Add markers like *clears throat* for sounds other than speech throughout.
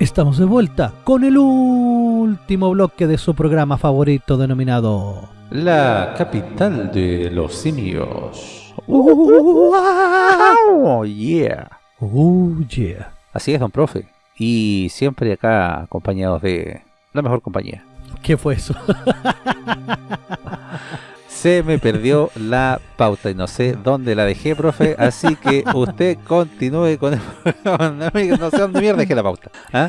Estamos de vuelta con el último bloque de su programa favorito denominado... La capital de los simios. ¡Oh, yeah! ¡Oh, yeah! Así es, don profe. Y siempre acá acompañados de la mejor compañía. ¿Qué fue eso? *laughs* Se me perdió la pauta y no sé dónde la dejé, profe. Así que usted continúe con el *laughs* No sé dónde mierda dejé la pauta. ¿ah?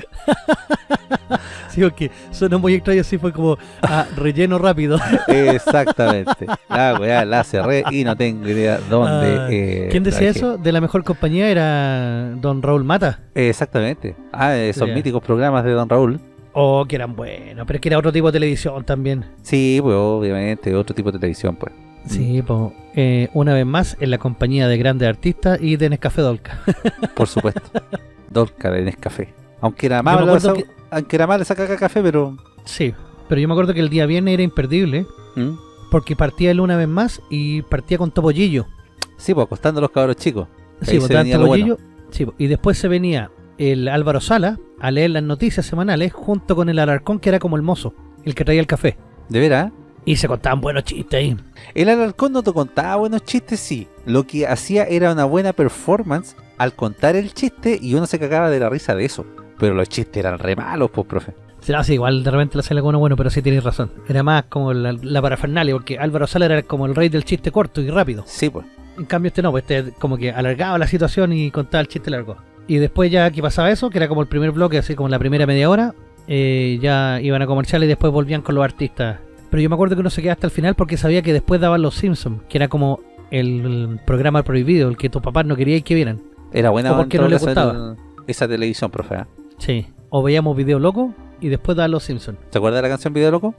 Sí, porque suena muy extraño, así fue como ah, relleno rápido. Exactamente. La weá la cerré y no tengo idea dónde. Ah, eh, ¿Quién decía eso? De la mejor compañía era don Raúl Mata. Exactamente. Ah, esos míticos programas de Don Raúl. Oh, que eran buenos, pero es que era otro tipo de televisión también. Sí, pues obviamente, otro tipo de televisión, pues. Sí, pues, eh, una vez más en la compañía de grandes artistas y de Nescafé Dolca. *laughs* Por supuesto. Dolca de Nescafé. Aunque era esa- que- aunque era malo sacar café, pero... Sí, pero yo me acuerdo que el día viernes era imperdible ¿Mm? porque partía él una vez más y partía con Topollillo. Sí, pues acostando a los cabros chicos. Sí, pues se daban venía lo bueno. Topollillo. Sí, pues, y después se venía el Álvaro Sala a leer las noticias semanales junto con el Alarcón que era como el mozo, el que traía el café. De veras. Y se contaban buenos chistes ahí. El alarcón no te contaba buenos chistes, sí. Lo que hacía era una buena performance al contar el chiste y uno se cagaba de la risa de eso. Pero los chistes eran re malos, pues, profe. No, sí, igual de repente le sale alguno bueno, pero sí tienes razón. Era más como la, la parafernalia, porque Álvaro Sala era como el rey del chiste corto y rápido. Sí, pues. En cambio este no, pues este como que alargaba la situación y contaba el chiste largo. Y después ya que pasaba eso, que era como el primer bloque, así como la primera media hora, eh, ya iban a comerciales y después volvían con los artistas. Pero yo me acuerdo que uno se quedaba hasta el final porque sabía que después daban Los Simpsons, que era como el, programa prohibido, el que tus papás no querían que vieran. Era buena ¿O por qué en no todo le caso gustaba? esa televisión, profe. ¿ah? Sí. O veíamos Video Loco y después daban Los Simpsons. ¿Te acuerdas de la canción Video Loco?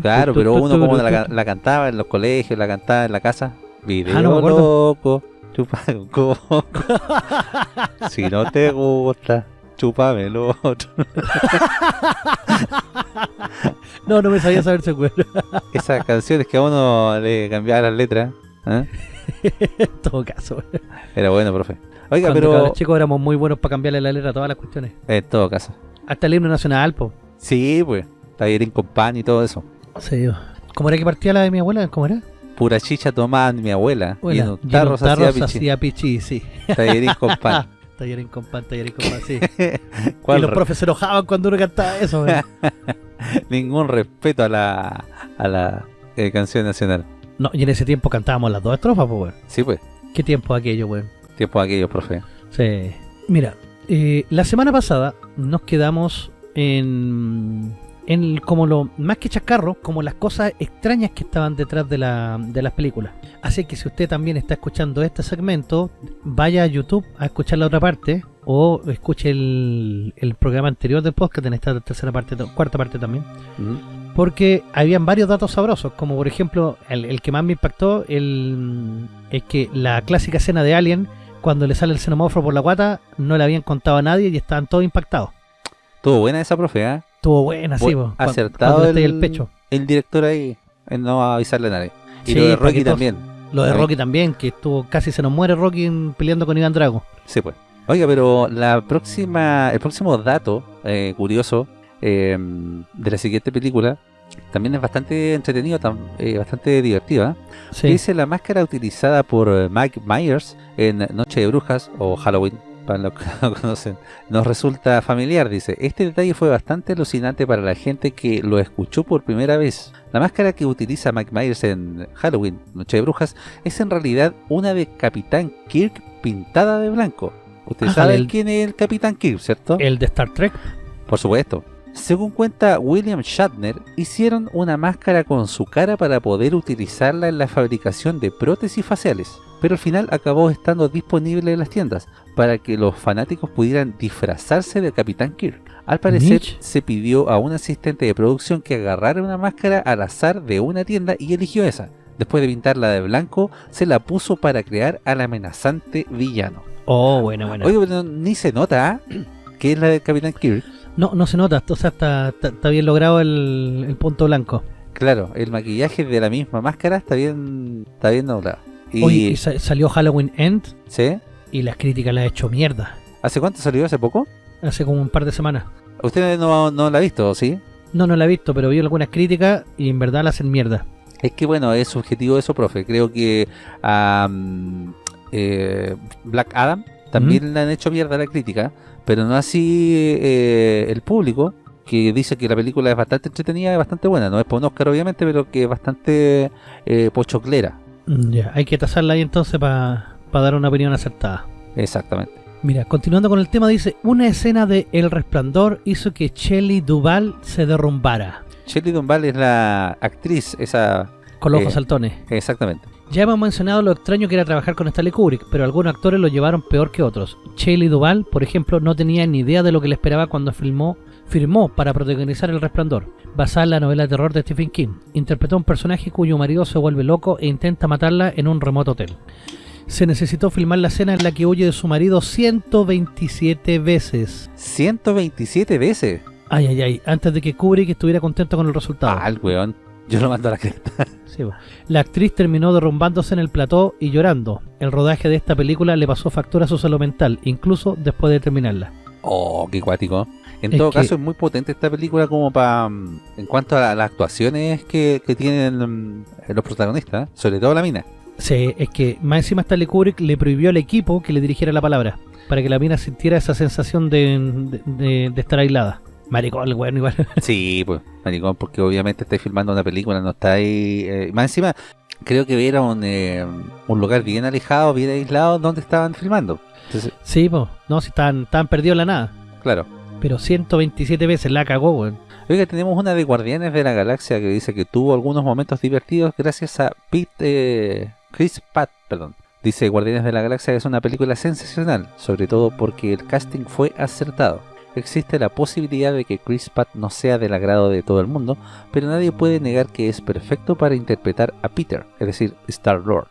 Claro, pero uno como la, la cantaba en los colegios, la cantaba en la casa. Video Ah, no me acuerdo. loco, chupa un coco. *laughs* si no te gusta, chúpame el otro. No, no me sabía saber ese cuero. Esas canciones que a uno le cambiaba las letras. ¿eh? *laughs* en todo caso. Era bueno, profe. Oiga, Cuando pero cabros chicos éramos muy buenos para cambiarle la letra a todas las cuestiones. en todo caso. Hasta el himno nacional, po. Sí, pues. Tallerín con pan y todo eso. Sí. ¿Cómo era que partía la de mi abuela? ¿Cómo era? Pura chicha tomaba mi abuela. un y en un tarro hacía se pichín. hacía pichí, sí. *laughs* Tallerín con pan. *laughs* Tallerín con pan, tallerín con pan, sí. *laughs* y ¿Cuál los profes se enojaban cuando uno cantaba eso. Ningún respeto a la, a la eh, canción nacional. No, y en ese tiempo cantábamos las dos estrofas, pues. Sí, pues. ¿Qué tiempo aquello, weón? Tiempo aquello, profe. Sí. Mira, eh, la semana pasada nos quedamos en, en como lo más que chacarro, como las cosas extrañas que estaban detrás de, la, de las películas. Así que si usted también está escuchando este segmento, vaya a YouTube a escuchar la otra parte o escuche el, el programa anterior del podcast en esta tercera parte, cuarta parte también. Mm. Porque habían varios datos sabrosos, como por ejemplo, el, el que más me impactó el, es que la clásica escena de Alien, cuando le sale el xenomorfo por la guata, no le habían contado a nadie y estaban todos impactados. Estuvo buena esa profe, ¿eh? Estuvo buena, Bu- acertado cuando el, el pecho. el director ahí en no avisarle a nadie. Y Sí, lo de Rocky también. Lo de. Rocky también, que estuvo casi se nos muere Rocky peleando con Iván Drago. Sí, pues. Oiga, pero la próxima, el próximo dato eh, curioso eh, de la siguiente película también es bastante entretenido, tam- eh, bastante divertida. Sí. Dice la máscara utilizada por eh, Mike Myers en Noche de Brujas o Halloween, para los que *laughs* no conocen, nos resulta familiar. Dice, este detalle fue bastante alucinante para la gente que lo escuchó por primera vez. La máscara que utiliza Mike Myers en Halloween, Noche de Brujas, es en realidad una de Capitán Kirk pintada de blanco. Usted Ah, sabe el- quién es el Capitán Kirk, ¿cierto? El de Star Trek. Por supuesto. Según cuenta William Shatner, hicieron una máscara con su cara para poder utilizarla en la fabricación de prótesis faciales, pero al final acabó estando disponible en las tiendas para que los fanáticos pudieran disfrazarse de Capitán Kirk. Al parecer, Mitch. se pidió a un asistente de producción que agarrara una máscara al azar de una tienda y eligió esa. Después de pintarla de blanco, se la puso para crear al amenazante villano. Oh, buena, buena. Oye, pero ni se nota ¿ah? que es la del Capitán Kirk. No, no se nota, o sea, está, está, está bien logrado el, el punto blanco. Claro, el maquillaje de la misma máscara está bien, está bien doblado. Y, Oye, y sa- salió Halloween End ¿sí? y las críticas la ha hecho mierda. ¿Hace cuánto salió? ¿Hace poco? Hace como un par de semanas. ¿Usted no, no la ha visto, sí? No, no la he visto, pero vi algunas críticas y en verdad la hacen mierda. Es que bueno, es subjetivo eso, profe. Creo que a eh, Black Adam también le han hecho mierda la crítica, pero no así eh, el público, que dice que la película es bastante entretenida y bastante buena. No es por un Oscar, obviamente, pero que es bastante eh, pochoclera. Ya, hay que tasarla ahí entonces para dar una opinión acertada. Exactamente. Mira, continuando con el tema, dice, una escena de El Resplandor hizo que Shelley Duvall se derrumbara. Shelley Duvall es la actriz, esa... Con los ojos Eh, saltones. Exactamente. Ya hemos mencionado lo extraño que era trabajar con Stanley Kubrick, pero algunos actores lo llevaron peor que otros. Shelley Duvall, por ejemplo, no tenía ni idea de lo que le esperaba cuando filmó, firmó para protagonizar El Resplandor, basada en la novela de terror de Stephen King. Interpretó a un personaje cuyo marido se vuelve loco e intenta matarla en un remoto hotel. Se necesitó filmar la escena en la que huye de su marido 127 veces. 127 veces. Ay, ay, ay, antes de que Kubrick estuviera contento con el resultado. Ah, el weón. Yo lo mando a la cresta. *laughs* Sí, la actriz terminó derrumbándose en el plató y llorando. El rodaje de esta película le pasó factura a su salud mental, incluso después de terminarla. Oh, qué cuático. En Es todo que- caso, es muy potente esta película como para... En cuanto a las actuaciones que, que tienen mm, los protagonistas, ¿eh? sobre todo la mina. Sí, es que más encima Stanley Kubrick le prohibió al equipo que le dirigiera la palabra, para que la mina sintiera esa sensación de, de- de- de estar aislada. Maricón, el weón, igual. *laughs* Sí, pues, maricón, porque obviamente estáis filmando una película, no estáis... eh, más encima, creo que era un, eh, un lugar bien alejado, bien aislado, donde estaban filmando. Entonces, sí, pues, no, si estaban, estaban perdidos en la nada. claro. Pero 127 veces la cagó, weón. Oiga, tenemos una de Guardianes de la Galaxia que dice que tuvo algunos momentos divertidos gracias a Pete, eh, Chris Pratt, perdón. Dice Guardianes de la Galaxia que es una película sensacional, sobre todo porque el casting fue acertado. Existe la posibilidad de que Chris Pratt no sea del agrado de todo el mundo, pero nadie puede negar que es perfecto para interpretar a Peter, es decir, Star-Lord.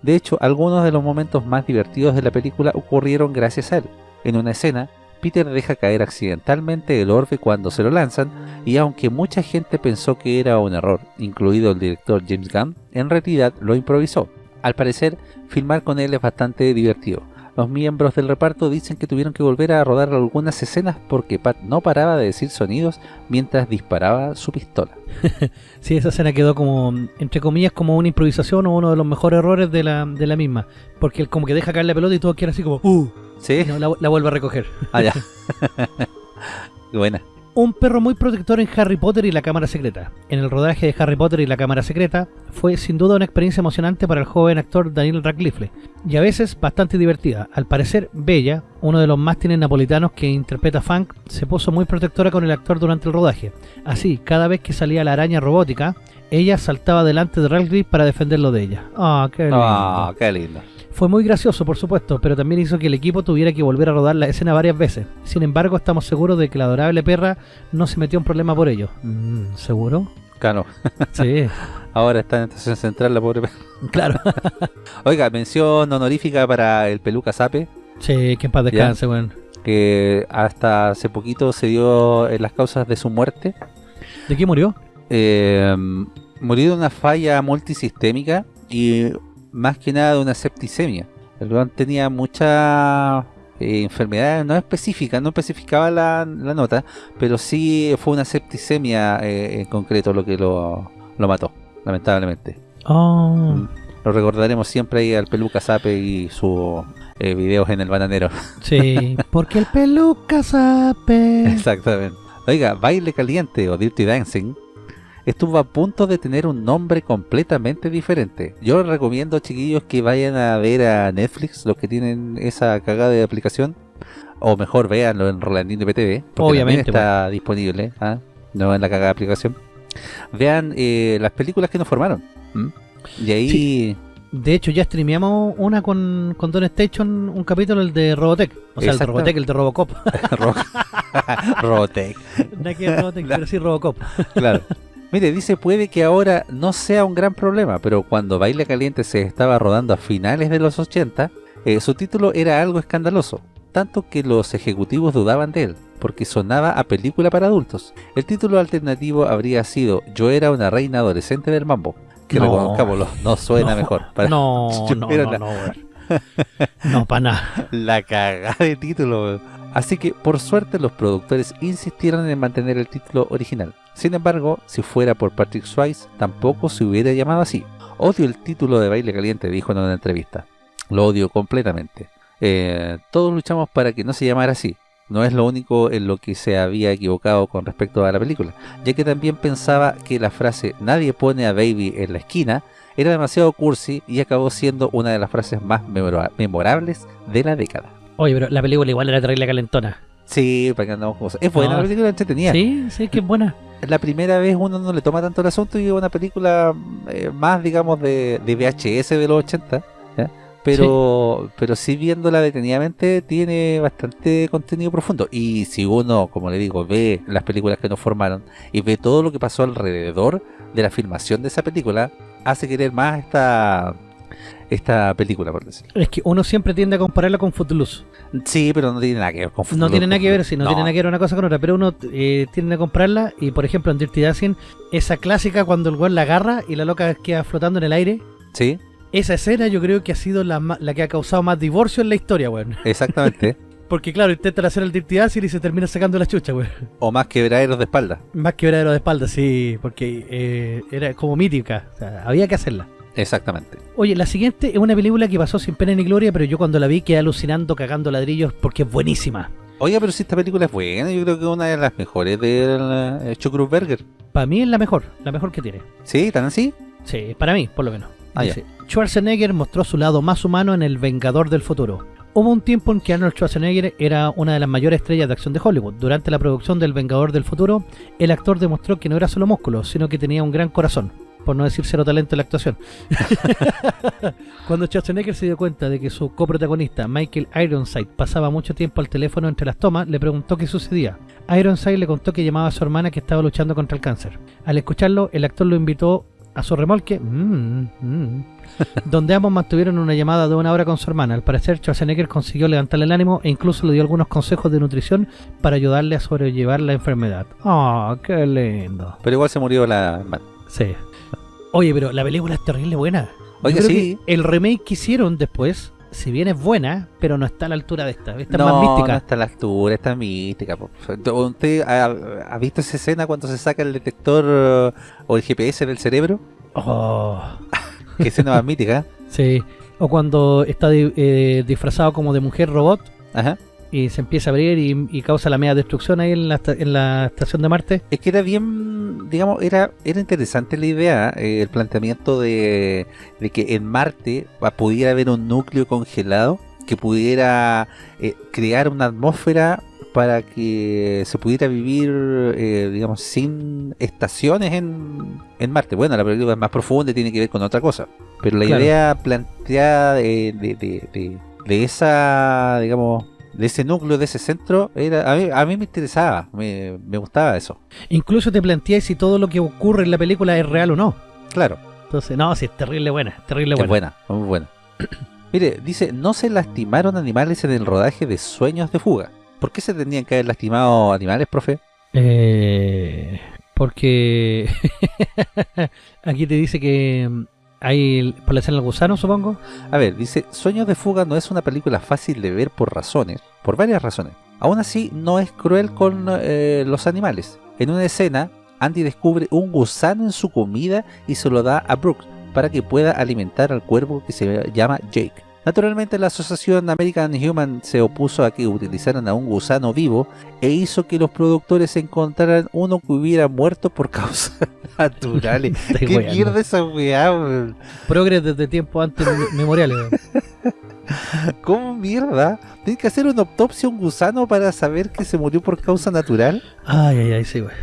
De hecho, algunos de los momentos más divertidos de la película ocurrieron gracias a él. En una escena, Peter deja caer accidentalmente el orbe cuando se lo lanzan, y aunque mucha gente pensó que era un error, incluido el director James Gunn, en realidad lo improvisó. Al parecer, filmar con él es bastante divertido. Los miembros del reparto dicen que tuvieron que volver a rodar algunas escenas porque Pat no paraba de decir sonidos mientras disparaba su pistola. *laughs* Sí, esa escena quedó como, entre comillas, como una improvisación o uno de los mejores errores de la, de la misma. Porque él como que deja caer la pelota y todo queda así como, ¡uh! ¿Sí? Y no, la, la vuelve a recoger. Ah, ya. *laughs* Buena. Un perro muy protector en Harry Potter y la Cámara Secreta. En el rodaje de Harry Potter y la Cámara Secreta fue sin duda una experiencia emocionante para el joven actor Daniel Radcliffe y a veces bastante divertida. Al parecer, Bella, uno de los mastines napolitanos que interpreta Funk, se puso muy protectora con el actor durante el rodaje. Así, cada vez que salía la araña robótica, ella saltaba delante de Radcliffe para defenderlo de ella. Ah, qué lindo. Ah, qué lindo. Fue muy gracioso, por supuesto, pero también hizo que el equipo tuviera que volver a rodar la escena varias veces. Sin embargo, estamos seguros de que la adorable perra no se metió en problema por ello. Mm, ¿Seguro? Claro. Sí, *laughs* Ahora está en estación central la pobre perra. claro. *laughs* Oiga, mención honorífica para el peluca Sape, Sí, que en paz descanse, weón. que hasta hace poquito se dio en las causas de su muerte. ¿De qué murió? Eh, murió de una falla multisistémica y más que nada de una septicemia. El weón tenía muchas eh, enfermedades no específicas, no especificaba la, la nota, pero sí fue una septicemia eh, en concreto lo que lo, lo mató, lamentablemente. Oh. Lo recordaremos siempre ahí al peluca Sape y sus eh, videos en el bananero. *laughs* sí. Porque el peluca sabe. Exactamente. Oiga, Baile Caliente o Dirty Dancing estuvo a punto de tener un nombre completamente diferente. Yo les recomiendo, chiquillos, que vayan a ver a Netflix, los que tienen esa cagada de aplicación, o mejor, véanlo en Rolandino PTV, porque Obviamente, también está disponible, ¿ah? no en la cagada aplicación. Vean eh, las películas que nos formaron. Y ahí... De hecho, ya streameamos una con, con Don Station, un capítulo, el de Robotech. O sea, el de Exacto. Robotech, el de Robocop. *laughs* Ro- *laughs* Robotech. *laughs* no que Robotech, pero sí Robocop. Claro. Mire, dice, puede que ahora no sea un gran problema, pero cuando Baile Caliente se estaba rodando a finales de los 80, eh, su título era algo escandaloso, tanto que los ejecutivos dudaban de él, porque sonaba a película para adultos. El título alternativo habría sido Yo era una reina adolescente del mambo, que No. reconozcámoslo, no suena No, mejor. *laughs* Para- No, no, no, no, no, *laughs* para nada. La cagada de título. Así que, por suerte, los productores insistieron en mantener el título original. Sin embargo, si fuera por Patrick Swayze, tampoco se hubiera llamado así. Odio el título de Baile Caliente, dijo en una entrevista. Lo odio completamente. Eh, todos luchamos para que no se llamara así. No es lo único en lo que se había equivocado con respecto a la película, ya que también pensaba que la frase nadie pone a Baby en la esquina era demasiado cursi y acabó siendo una de las frases más memorables de la década. Oye, pero la película igual era terrible calentona. Sí, para que andamos cosas. Es buena la película, entretenida. Sí, sí, que es buena. La primera vez uno no le toma tanto el asunto y es una película eh, más, digamos, de, de, VHS de los 80. Pero, sí. pero sí viéndola detenidamente tiene bastante contenido profundo. Y si uno, como le digo, ve las películas que nos formaron y ve todo lo que pasó alrededor de la filmación de esa película, hace querer más esta esta película, por decirlo. Es que uno siempre tiende a compararla con Footloose. Sí, pero no tiene nada que ver con. No tiene nada que ver, sí, no, no. tiene nada que ver una cosa con otra, pero uno eh, tiende a comprarla y, por ejemplo, en Dirty Dancing, esa clásica cuando el güey la agarra y la loca queda flotando en el aire. Sí. Esa escena yo creo que ha sido la, la que ha causado más divorcio en la historia, güey. *laughs* Exactamente. Porque claro, intentan hacer el Dirty Dancing y se termina sacando la chucha, güey. O más quebraderos de espalda. Más quebraderos de espalda, sí, porque eh, era como mítica, o sea, había que hacerla. Exactamente. Oye, la siguiente es una película que pasó sin pena ni gloria, pero yo cuando la vi quedé alucinando, cagando ladrillos, porque es buenísima. Oye, pero si esta película es buena, yo creo que es una de las mejores del uh, Chukrusberger. Para mí es la mejor, la mejor que tiene. ¿Sí? ¿Tan así? Sí, para mí, por lo menos. Ah, Dice, Schwarzenegger mostró su lado más humano en El Vengador del Futuro. Hubo un tiempo en que Arnold Schwarzenegger era una de las mayores estrellas de acción de Hollywood. Durante la producción del Vengador del Futuro, el actor demostró que no era solo músculo, sino que tenía un gran corazón por no decir cero talento en la actuación. *laughs* Cuando Schwarzenegger se dio cuenta de que su coprotagonista, Michael Ironside, pasaba mucho tiempo al teléfono entre las tomas, le preguntó qué sucedía. Ironside le contó que llamaba a su hermana que estaba luchando contra el cáncer. Al escucharlo, el actor lo invitó a su remolque, mm, mm, donde ambos mantuvieron una llamada de una hora con su hermana. Al parecer, Schwarzenegger consiguió levantarle el ánimo e incluso le dio algunos consejos de nutrición para ayudarle a sobrellevar la enfermedad. ¡Ah, oh, qué lindo! Pero igual se murió la hermana. Sí. Oye, pero la película es terrible buena. Oiga, sí. El remake que hicieron después, si bien es buena, pero no está a la altura de esta. Esta no, es más mística. No está a la altura, está mística. ¿Usted ha, ha, visto esa escena cuando se saca el detector uh, o el GPS del cerebro? Oh. Qué escena más mítica. *laughs* Sí. O cuando está eh, disfrazado como de mujer robot. Ajá y se empieza a abrir y, y, causa la media destrucción ahí en la, en la estación de Marte. Es que era bien, digamos, era era interesante la idea, eh, el planteamiento de, de, que en Marte pudiera haber un núcleo congelado que pudiera eh, crear una atmósfera para que se pudiera vivir, eh, digamos, sin estaciones en, en Marte. Bueno, la película es más profunda y tiene que ver con otra cosa. Pero la claro. idea planteada de, de, de, de esa, digamos, de ese núcleo, de ese centro, era a mí, a mí me interesaba, me, me, gustaba eso. Incluso te planteáis si todo lo que ocurre en la película es real o no. Claro. Entonces, no, sí, es terrible buena, terrible buena. Es buena, muy buena. *clears throat* Mire, dice, no se lastimaron animales en el rodaje de Sueños de Fuga. ¿Por qué se tenían que haber lastimado animales, profe? Eh, porque *laughs* aquí te dice que ¿Hay escena del gusano, supongo? A ver, dice, Sueños de Fuga no es una película fácil de ver por razones, por varias razones. Aún así, no es cruel con eh, los animales. En una escena, Andy descubre un gusano en su comida y se lo da a Brooks para que pueda alimentar al cuervo que se llama Jake. Naturalmente la asociación American Human se opuso a que utilizaran a un gusano vivo e hizo que los productores encontraran uno que hubiera muerto por *laughs* causas naturales. *laughs* ¿Qué mierda esa weá? Progres desde tiempo antes memoriales. *laughs* ¿Cómo mierda? ¿Tiene que hacer una autopsia a un gusano para saber que se murió por causa natural? Ay, ay, ay, sí, güey.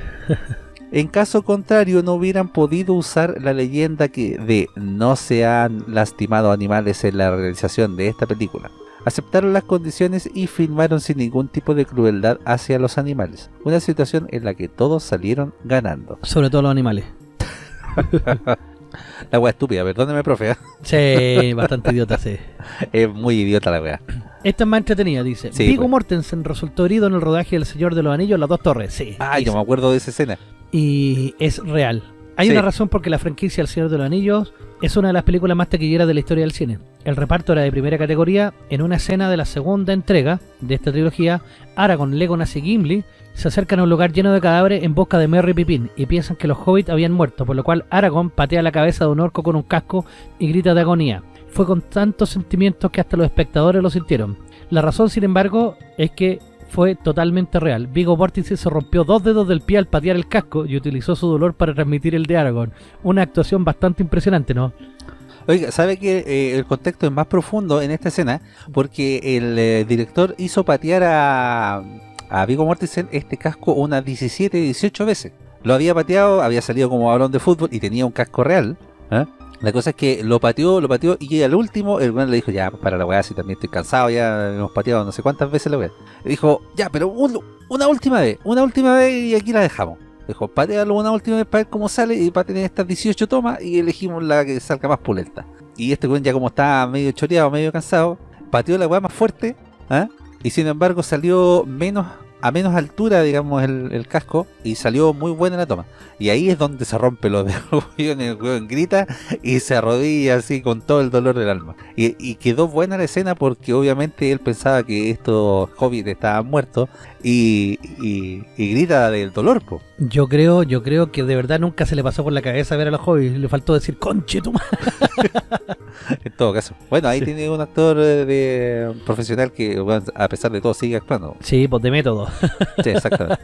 En caso contrario, no hubieran podido usar la leyenda que de no se han lastimado animales en la realización de esta película. Aceptaron las condiciones y filmaron sin ningún tipo de crueldad hacia los animales. Una situación en la que todos salieron ganando. Sobre todo los animales. *laughs* la wea estúpida, perdóneme, profe. Sí, bastante idiota, sí. *laughs* Es muy idiota la wea. Esta es más entretenida, dice. Sí, Viggo pues. Mortensen resultó herido en el rodaje del Señor de los Anillos, Las Dos Torres. Sí. Ah, yo me acuerdo de esa escena. Y es real. Hay Sí. una razón porque la franquicia El Señor de los Anillos es una de las películas más taquilleras de la historia del cine. El reparto era de primera categoría. En una escena de la segunda entrega de esta trilogía, Aragorn, Legolas y Gimli se acercan a un lugar lleno de cadáveres en busca de Merry y Pippin y piensan que los hobbits habían muerto, por lo cual Aragorn patea la cabeza de un orco con un casco y grita de agonía. Fue con tantos sentimientos que hasta los espectadores lo sintieron. La razón, sin embargo, es que fue totalmente real. Vigo Mortensen se rompió dos dedos del pie al patear el casco y utilizó su dolor para transmitir el de Aragorn. Una actuación bastante impresionante, ¿no? Oiga, ¿sabe que eh, el contexto es más profundo en esta escena? Porque el eh, director hizo patear a, a Viggo Mortensen este casco unas 17, 18 veces. Lo había pateado, había salido como balón de fútbol y tenía un casco real. ¿eh? La cosa es que lo pateó, lo pateó y al último el weón le dijo, ya, para la weá, si también estoy cansado, ya hemos pateado no sé cuántas veces la weá. Le dijo, ya, pero un- una última vez, una última vez y aquí la dejamos. Dijo, patealo una última vez para ver cómo sale y para tener estas 18 tomas y elegimos la que salga más pulenta. Y este weón ya como estaba medio choreado, medio cansado, pateó la weá más fuerte, ¿ah? y sin embargo salió menos a menos altura, digamos, el, el casco, y salió muy buena la toma. Y ahí es donde se rompe los dedos, weón, el weón grita y se arrodilla así con todo el dolor del alma. Y, y quedó buena la escena porque obviamente él pensaba que estos hobbits estaban muertos y, y- y grita del dolor, po. Yo creo, yo creo que de verdad nunca se le pasó por la cabeza ver a los hobbits. Le faltó decir, conche tu madre". *laughs* En todo caso. Bueno, ahí Sí. tiene un actor eh, de profesional que a pesar de todo sigue actuando. Sí, pues de método. Sí, exactamente.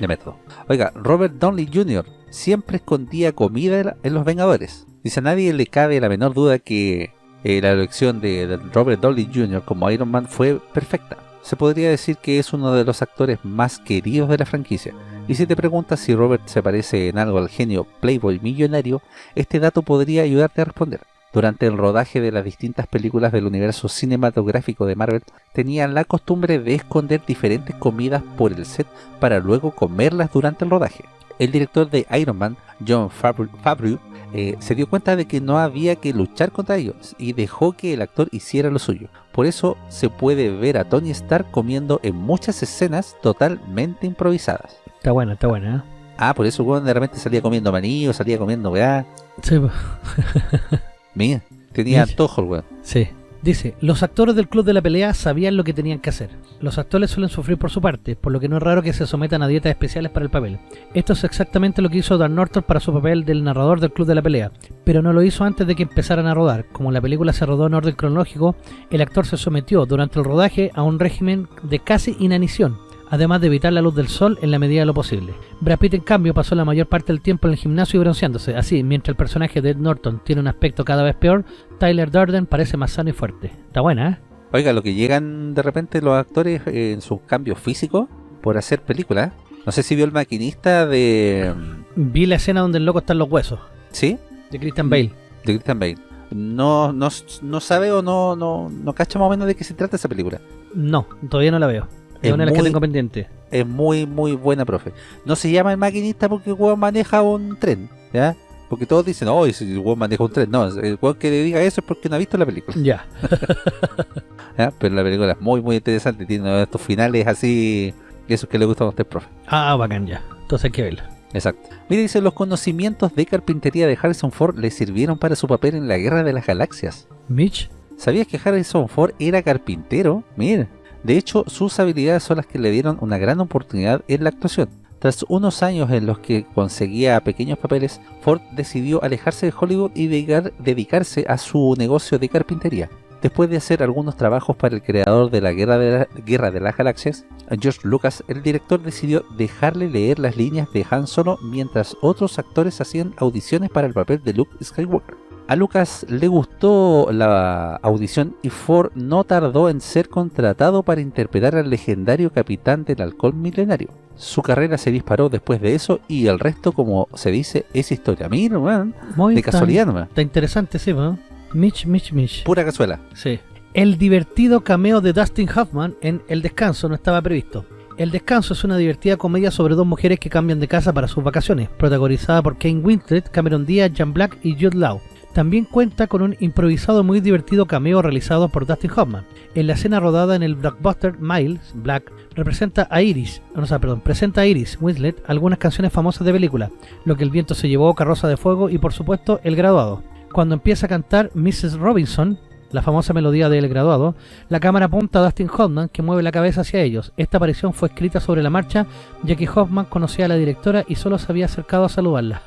De método. Oiga, Robert Downey Jr. siempre escondía comida en Los Vengadores. Dice, a nadie le cabe la menor duda que eh, la elección de Robert Downey Jr. como Iron Man fue perfecta. Se podría decir que es uno de los actores más queridos de la franquicia. Y si te preguntas si Robert se parece en algo al genio Playboy millonario, este dato podría ayudarte a responder. Durante el rodaje de las distintas películas del universo cinematográfico de Marvel, tenían la costumbre de esconder diferentes comidas por el set para luego comerlas durante el rodaje. El director de Iron Man, John Favreau, eh, se dio cuenta de que no había que luchar contra ellos y dejó que el actor hiciera lo suyo. Por eso se puede ver a Tony Stark comiendo en muchas escenas totalmente improvisadas. Está buena, está buena, ¿eh? Ah, por eso weón, de repente salía comiendo maní o salía comiendo weá. Sí. *laughs* Mira, tenía antojo el weón. Sí. Dice, los actores del club de la pelea sabían lo que tenían que hacer. Los actores suelen sufrir por su parte, por lo que no es raro que se sometan a dietas especiales para el papel. Esto es exactamente lo que hizo Dan Norton para su papel del narrador del club de la pelea, pero no lo hizo antes de que empezaran a rodar. Como la película se rodó en orden cronológico, el actor se sometió durante el rodaje a un régimen de casi inanición, además de evitar la luz del sol en la medida de lo posible. Brad Pitt, en cambio, pasó la mayor parte del tiempo en el gimnasio y bronceándose. Así, mientras el personaje de Ed Norton tiene un aspecto cada vez peor, Tyler Durden parece más sano y fuerte. Está buena, ¿eh? Oiga, lo que llegan de repente los actores eh, en sus cambios físicos por hacer películas. No sé si vio el maquinista de... mm, Vi la escena donde el loco está en los huesos, ¿Sí? de Christian Bale. De Christian Bale. No, no, no sabe o no, no, no cacha más o menos de qué se trata esa película. No, todavía no la veo. Es una de las que muy- tengo pendiente. Es muy, muy buena, profe. No se llama el maquinista porque el weón maneja un tren, ¿ya? Porque todos dicen, oh, el weón maneja un tren. No, el weón que le diga eso es porque no ha visto la película. Ya. *laughs* ¿ya? Pero la película es muy, muy interesante. Tiene estos finales así, esos que le gustan a usted, profe. Ah, bacán ya. Entonces hay que verla. Exacto. Mire, dice, los conocimientos de carpintería de Harrison Ford le sirvieron para su papel en la Guerra de las Galaxias. Mitch, ¿Sabías que Harrison Ford era carpintero? Mira. De hecho, sus habilidades son las que le dieron una gran oportunidad en la actuación. Tras unos años en los que conseguía pequeños papeles, Ford decidió alejarse de Hollywood y dedicar- dedicarse a su negocio de carpintería. Después de hacer algunos trabajos para el creador de, la- Guerra de las Galaxias, George Lucas, el director decidió dejarle leer las líneas de Han Solo mientras otros actores hacían audiciones para el papel de Luke Skywalker. A Lucas le gustó la audición y Ford no tardó en ser contratado para interpretar al legendario capitán del halcón milenario. Su carrera se disparó después de eso y el resto, como se dice, es historia. Mira, weón, muy de casualidad. Está interesante, sí, ¿no? Mitch, Mitch, Mitch. Pura cazuela. Sí. El divertido cameo de Dustin Hoffman en El Descanso no estaba previsto. El Descanso es una divertida comedia sobre dos mujeres que cambian de casa para sus vacaciones, protagonizada por Kane Winslet, Cameron Diaz, Jan Black y Jude Law. También cuenta con un improvisado muy divertido cameo realizado por Dustin Hoffman. En la escena rodada en el blockbuster Miles Black representa a Iris, no, sea, perdón, presenta a Iris Winslet algunas canciones famosas de película, Lo que el viento se llevó, Carroza de Fuego y por supuesto El Graduado. Cuando empieza a cantar Mrs. Robinson, la famosa melodía del graduado, la cámara apunta a Dustin Hoffman que mueve la cabeza hacia ellos. Esta aparición fue escrita sobre la marcha ya que Hoffman conocía a la directora y solo se había acercado a saludarla.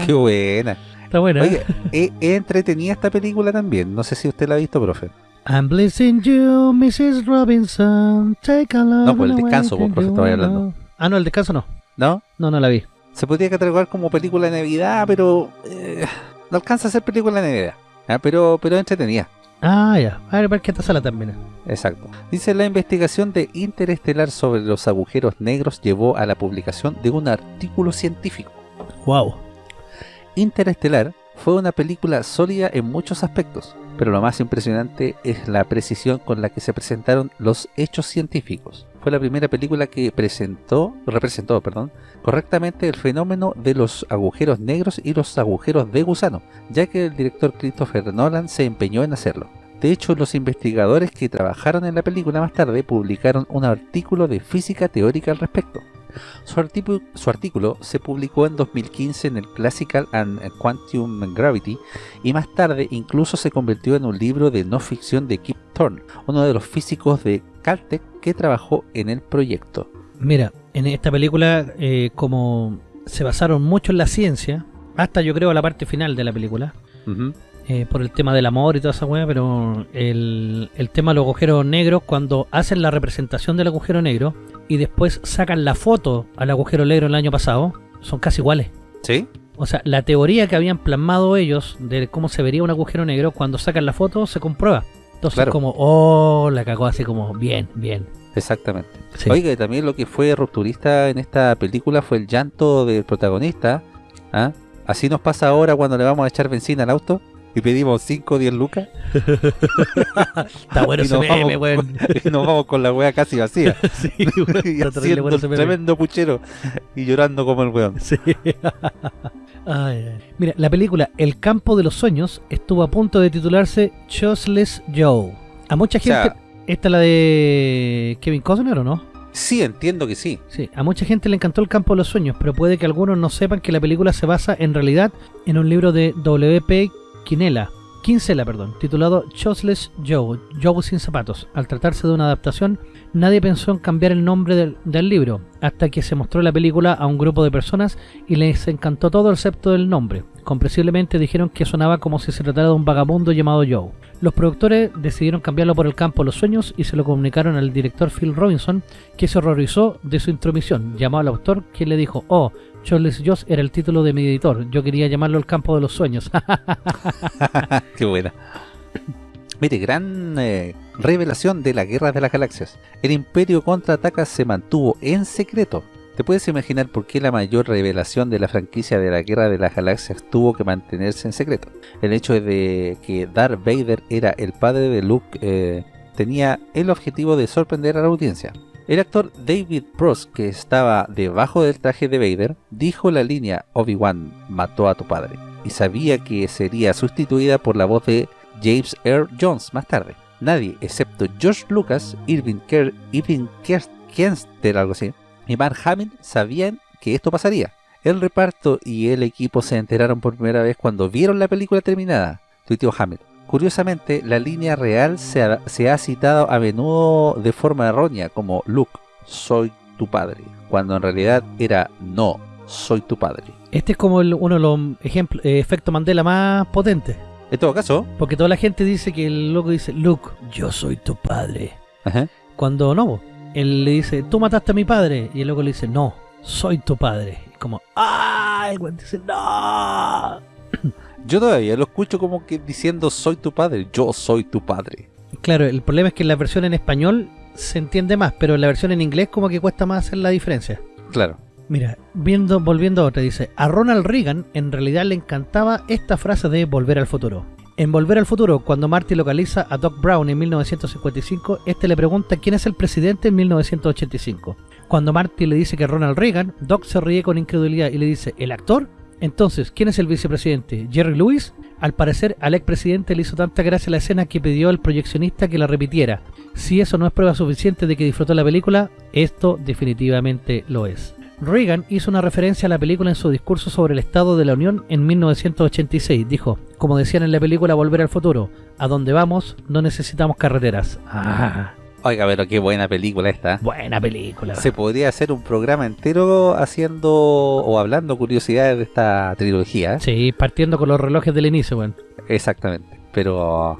*laughs* Qué buena. Está buena. Oye, es entretenida esta película también. No sé si usted la ha visto, profe. I'm blessing you, Mrs. Robinson. Take a love No, pues el descanso, pues, profe, estaba hablando. Ah, no, el descanso no. ¿No? No, no la vi. Se podría catalogar como película de Navidad, pero eh, no alcanza a ser película de Navidad. Ah, pero, pero entretenida. Ah, ya. A ver, qué esta sala también. Exacto. Dice, la investigación de Interestelar sobre los agujeros negros llevó a la publicación de un artículo científico. Wow. Interestelar fue una película sólida en muchos aspectos, pero lo más impresionante es la precisión con la que se presentaron los hechos científicos. Fue la primera película que presentó, representó perdón, correctamente el fenómeno de los agujeros negros y los agujeros de gusano, ya que el director Christopher Nolan se empeñó en hacerlo. De hecho, los investigadores que trabajaron en la película más tarde publicaron un artículo de física teórica al respecto. Su, artículo se publicó en 2015 en el Classical and Quantum Gravity y más tarde incluso se convirtió en un libro de no ficción de Kip Thorne, uno de los físicos de Caltech que trabajó en el proyecto. Mira, en esta película eh, como se basaron mucho en la ciencia, hasta yo creo la parte final de la película, eh, por el tema del amor y toda esa weá, pero el, el, tema de los agujeros negros, cuando hacen la representación del agujero negro y después sacan la foto al agujero negro el año pasado, son casi iguales. ¿Sí? O sea, la teoría que habían plasmado ellos de cómo se vería un agujero negro, cuando sacan la foto se comprueba. Entonces como, oh, la cagó así como, bien, bien. Exactamente. Oiga, y también lo que fue rupturista en esta película fue el llanto del protagonista. ¿ah? Así nos pasa ahora cuando le vamos a echar benzina al auto y pedimos 5 o 10 lucas. *laughs* Está bueno ese meme, weón. Y nos vamos con la wea casi vacía. *laughs* sí, *laughs* y haciendo bueno tremendo puchero y llorando como el weón. Sí. Mira, la película El campo de los sueños estuvo a punto de titularse Choseless Joe. A mucha gente... ¿Esta es la de Kevin Costner o no? Sí, entiendo que sí. Sí, a mucha gente le encantó El campo de los sueños, pero puede que algunos no sepan que la película se basa en realidad en un libro de W.P. Quinela, Quincela, perdón, titulado Choseless Joe, Joe sin zapatos. Al tratarse de una adaptación, nadie pensó en cambiar el nombre del, libro, hasta que se mostró la película a un grupo de personas y les encantó todo excepto del nombre. Comprensiblemente dijeron que sonaba como si se tratara de un vagabundo llamado Joe. Los productores decidieron cambiarlo por el campo de los sueños y se lo comunicaron al director Phil Robinson, que se horrorizó de su intromisión. Llamó al autor, quien le dijo, oh, Charles Joss era el título de mi editor. Yo quería llamarlo El campo de los sueños. *laughs* *laughs* Qué buena. Mire, gran eh, revelación de la Guerra de las Galaxias. El Imperio Contraataca se mantuvo en secreto. ¿Te puedes imaginar por qué la mayor revelación de la franquicia de la Guerra de las Galaxias tuvo que mantenerse en secreto? El hecho de que Darth Vader era el padre de Luke eh, tenía el objetivo de sorprender a la audiencia. El actor David Prost, que estaba debajo del traje de Vader, dijo la línea Obi-Wan mató a tu padre y sabía que sería sustituida por la voz de James Earl Jones más tarde. Nadie, excepto George Lucas, Irving, Kerr, Irving Kerster, algo así, y Mark Hamill sabían que esto pasaría. El reparto y el equipo se enteraron por primera vez cuando vieron la película terminada, tuiteó Hamill. Curiosamente, la línea real se ha, citado a menudo de forma errónea como Luke, soy tu padre, cuando en realidad era no, soy tu padre. Este es como uno de los ejemplos, eh, efectos Mandela más potentes. En todo caso. Porque toda la gente dice que el loco dice, Luke, yo soy tu padre. Cuando no, él le dice, tú mataste a mi padre. Y el loco le dice, no, soy tu padre. Y como, ¡ay! Y dice, no. Yo todavía lo escucho como que diciendo soy tu padre, yo soy tu padre. Claro, el problema es que en la versión en español se entiende más, pero en la versión en inglés como que cuesta más hacer la diferencia. Claro. Mira, viendo, volviendo a otra, dice, a Ronald Reagan en realidad le encantaba esta frase de volver al futuro. En Volver al Futuro, cuando Marty localiza a Doc Brown en 1955, este le pregunta quién es el presidente en 1985. Cuando Marty le dice que Ronald Reagan, Doc se ríe con incredulidad y le dice, ¿el actor? Entonces, ¿quién es el vicepresidente? ¿Jerry Lewis? Al parecer, al expresidente le hizo tanta gracia la escena que pidió al proyeccionista que la repitiera. Si eso no es prueba suficiente de que disfrutó la película, esto definitivamente lo es. Reagan hizo una referencia a la película en su discurso sobre el Estado de la Unión en 1986. Dijo, como decían en la película Volver al Futuro, a donde vamos no necesitamos carreteras. Ah, Oiga, pero qué buena película esta. buena película. Se podría hacer un programa entero haciendo o hablando curiosidades de esta trilogía. Sí, partiendo con los relojes del inicio, bueno. Exactamente. Pero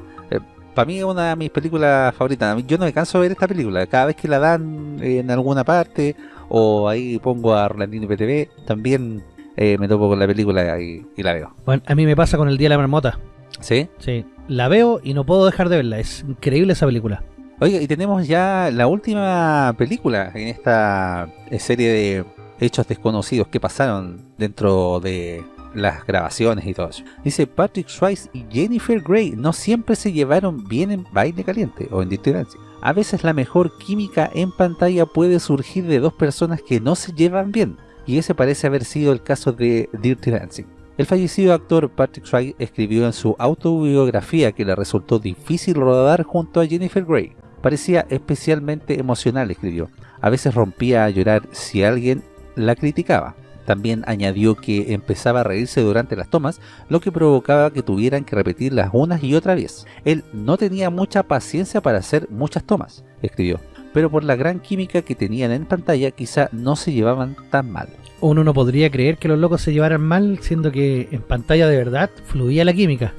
para mí es una de mis películas favoritas. Yo no me canso de ver esta película. Cada vez que la dan en alguna parte o ahí pongo a Rolandino y PTV, también eh, me topo con la película y, y la veo. Bueno, a mí me pasa con el Día de la Marmota. ¿Sí? Sí, la veo y no puedo dejar de verla. Es increíble esa película. Oiga, y tenemos ya la última película en esta eh, serie de hechos desconocidos que pasaron dentro de las grabaciones y todo eso. Dice Patrick Swayze y Jennifer Grey no siempre se llevaron bien en Baile Caliente o en Dirty Dancing. A veces la mejor química en pantalla puede surgir de dos personas que no se llevan bien, y ese parece haber sido el caso de Dirty Dancing. El fallecido actor Patrick Swayze escribió en su autobiografía que le resultó difícil rodar junto a Jennifer Grey. Parecía especialmente emocional, escribió. A veces rompía a llorar si alguien la criticaba. También añadió que empezaba a reírse durante las tomas, lo que provocaba que tuvieran que repetirlas una y otra vez. Él no tenía mucha paciencia para hacer muchas tomas, escribió, pero por la gran química que tenían en pantalla quizá no se llevaban tan mal. Uno no podría creer que los locos se llevaran mal, siendo que en pantalla de verdad fluía la química.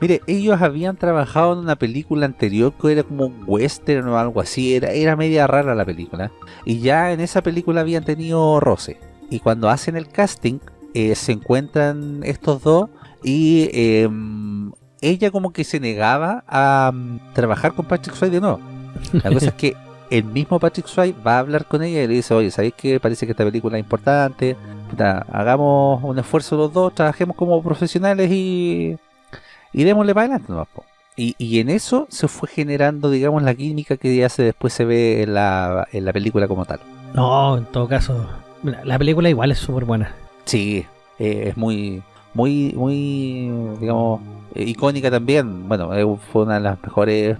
Mire, ellos habían trabajado en una película anterior que era como un western o algo así, era, era media rara la película. Y ya en esa película habían tenido roce. Y cuando hacen el casting, eh, se encuentran estos dos y eh, ella como que se negaba a mm, trabajar con Patrick Swayze de nuevo. La cosa es que *laughs* el mismo Patrick Swayze va a hablar con ella y le dice, oye, ¿sabéis que parece que esta película es importante? Hagamos un esfuerzo los dos, trabajemos como profesionales y, y démosle para adelante nomás, po". Y, y en eso se fue generando, digamos, la química que ya se después se ve en la, en la película como tal. No, en todo caso, la película igual es súper buena. Sí, eh, es muy, muy, muy, digamos, eh, icónica también. Bueno, eh, fue una de las mejores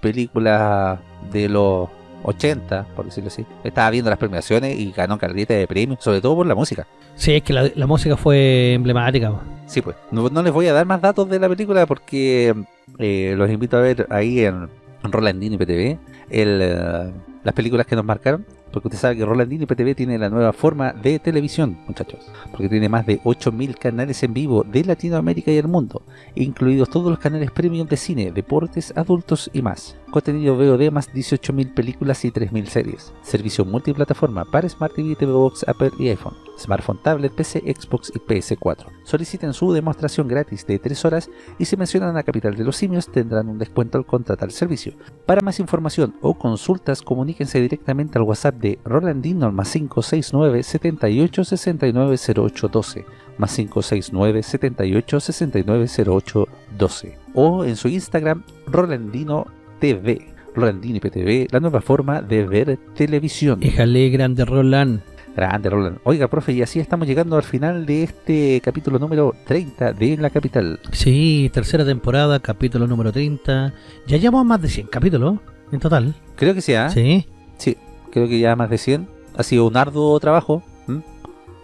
películas de los 80, por decirlo así. Estaba viendo las premiaciones y ganó calidad de premios, sobre todo por la música. Sí, es que la, la música fue emblemática. Sí, pues. No, no les voy a dar más datos de la película porque eh, los invito a ver ahí en, en Rolandino y PTV el, eh, las películas que nos marcaron. Porque usted sabe que Rolandino y PTV tiene la nueva forma de televisión, muchachos. Porque tiene más de 8.000 canales en vivo de Latinoamérica y el mundo, incluidos todos los canales premium de cine, deportes, adultos y más. Contenido VOD más 18.000 películas y 3.000 series. Servicio multiplataforma para Smart TV, TV Box, Apple y iPhone. Smartphone, tablet, PC, Xbox y PS4. Soliciten su demostración gratis de 3 horas y si mencionan a Capital de los Simios tendrán un descuento al contratar el servicio. Para más información o consultas comuníquense directamente al WhatsApp de Rolandino al más 569 78 69 08 12 más 569 78 69 08 12 o en su Instagram Rolandino TV Rolandino IPTV, la nueva forma de ver televisión. Éjale, grande Roland. Grande, Roland. Oiga, profe, y así estamos llegando al final de este capítulo número 30 de La Capital. Sí, tercera temporada, capítulo número 30. Ya llevamos más de 100 capítulos en total. Creo que sí, ¿ah? Sí. Sí, creo que ya más de 100. Ha sido un arduo trabajo. ¿m?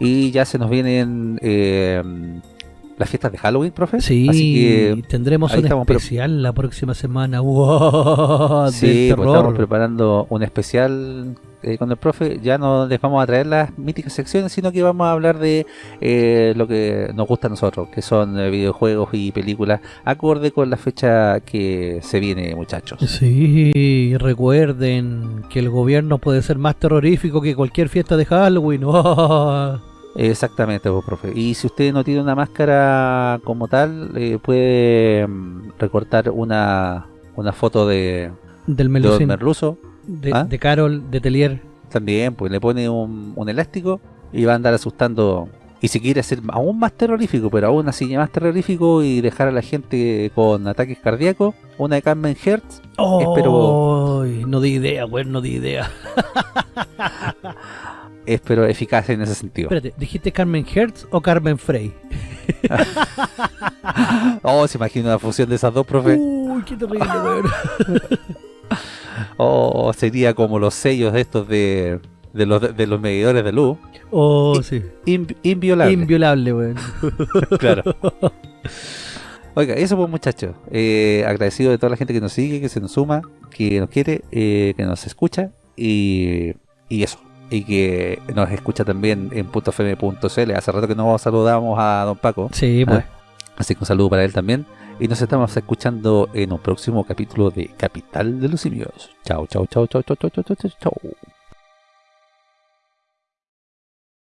Y ya se nos vienen eh, las fiestas de Halloween, profe. Sí, Así que tendremos un estamos, pero- especial la próxima semana. *laughs* ¡Wow! sí, pues estamos preparando un especial eh, con el profe. Ya no les vamos a traer las míticas secciones, sino que vamos a hablar de eh, lo que nos gusta a nosotros, que son eh, videojuegos y películas, acorde con la fecha que se viene, muchachos. Sí, recuerden que el gobierno puede ser más terrorífico que cualquier fiesta de Halloween. ¡Oh! *laughs* Exactamente, profe. Y si usted no tiene una máscara como tal, puede mm, recortar una, una foto de, Del Merluzo. De, ¿Ah? de Carol, de Telier. También, pues le pone un, un elástico y va a andar asustando. Y si quiere hacer aún más terrorífico, pero aún así más terrorífico y dejar a la gente con ataques cardíacos, una de Carmen Hertz, ¡Oh! Espero- No di idea, güey, no di idea. *laughs* es pero eficaz en ese sentido. Espérate, ¿dijiste Carmen Hertz o Carmen Frey? *laughs* oh, se imagina una fusión de esas dos, profe. Uy, qué terrible, weón. *laughs* *laughs* oh, sería como los sellos estos de, de, los, de los medidores de luz. Oh, sí. In, inviolable. Inviolable, weón. *laughs* *laughs* claro. Oiga, eso pues muchachos. Eh, agradecido de toda la gente que nos sigue, que se nos suma, que nos quiere, eh, que nos escucha y, y eso. Y que nos escucha también en .fm.cl. Hace rato que no saludamos a don Paco. Sí, pues. Así que un saludo para él también. Y nos estamos escuchando en un próximo capítulo de Capital de los Simios. Chao, chao, chao, chao, chao, chao, chao, chao, chao.